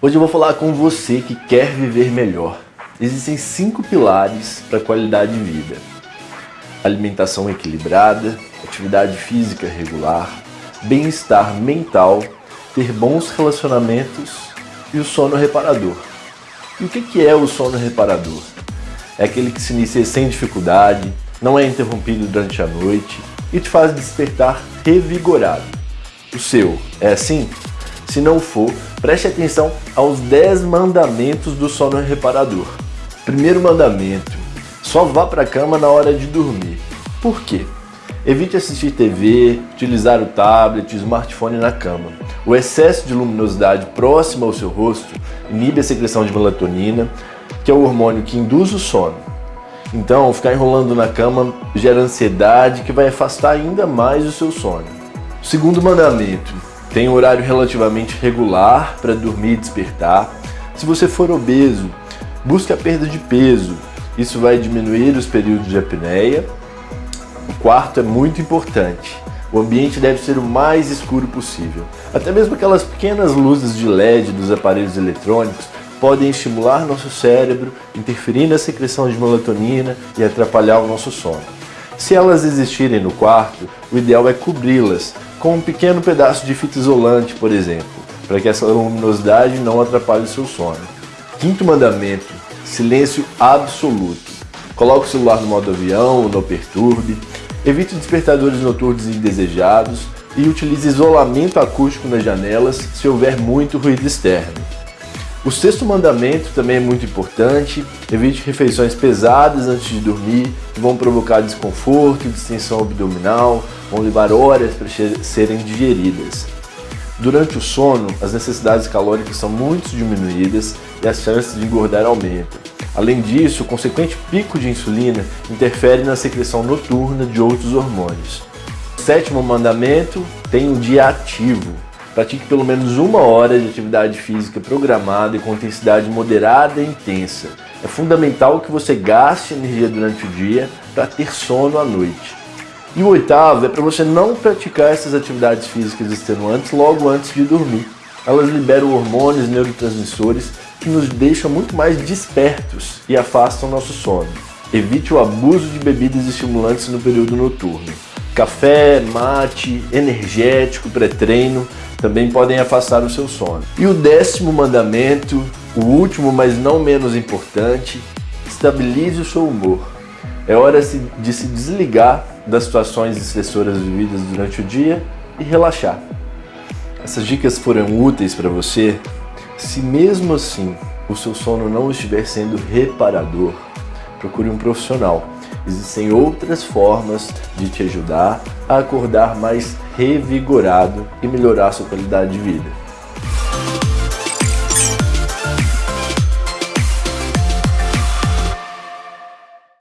Hoje eu vou falar com você que quer viver melhor. Existem cinco pilares para qualidade de vida. Alimentação equilibrada, atividade física regular, bem-estar mental, ter bons relacionamentos e o sono reparador. E o que é o sono reparador? É aquele que se inicia sem dificuldade, não é interrompido durante a noite e te faz despertar revigorado. O seu é assim? Se não for, preste atenção aos 10 mandamentos do sono reparador. Primeiro mandamento, só vá para a cama na hora de dormir. Por quê? Evite assistir TV, utilizar o tablet, smartphone na cama. O excesso de luminosidade próxima ao seu rosto inibe a secreção de melatonina, que é o hormônio que induz o sono. Então, ficar enrolando na cama gera ansiedade que vai afastar ainda mais o seu sono. Segundo mandamento, tem um horário relativamente regular para dormir e despertar. Se você for obeso, busque a perda de peso. Isso vai diminuir os períodos de apneia. O quarto é muito importante. O ambiente deve ser o mais escuro possível. Até mesmo aquelas pequenas luzes de LED dos aparelhos eletrônicos podem estimular nosso cérebro, interferir na secreção de melatonina e atrapalhar o nosso sono. Se elas existirem no quarto, o ideal é cobri-las com um pequeno pedaço de fita isolante, por exemplo, para que essa luminosidade não atrapalhe o seu sono. Quinto mandamento, silêncio absoluto. Coloque o celular no modo avião, não perturbe, evite despertadores noturnos indesejados e utilize isolamento acústico nas janelas se houver muito ruído externo. O sexto mandamento também é muito importante, evite refeições pesadas antes de dormir, que vão provocar desconforto, distensão abdominal, vão levar horas para serem digeridas. Durante o sono, as necessidades calóricas são muito diminuídas e as chances de engordar aumentam. Além disso, o consequente pico de insulina interfere na secreção noturna de outros hormônios. O sétimo mandamento tem um dia ativo, Pratique pelo menos uma hora de atividade física programada e com intensidade moderada e intensa. É fundamental que você gaste energia durante o dia para ter sono à noite. E o oitavo é para você não praticar essas atividades físicas extenuantes logo antes de dormir. Elas liberam hormônios neurotransmissores que nos deixam muito mais despertos e afastam nosso sono. Evite o abuso de bebidas estimulantes no período noturno. Café, mate, energético, pré-treino também podem afastar o seu sono. E o décimo mandamento, o último, mas não menos importante, estabilize o seu humor. É hora de se desligar das situações estressoras vividas durante o dia e relaxar. Essas dicas foram úteis para você? Se mesmo assim o seu sono não estiver sendo reparador, procure um profissional. Existem outras formas de te ajudar a acordar mais revigorado e melhorar sua qualidade de vida.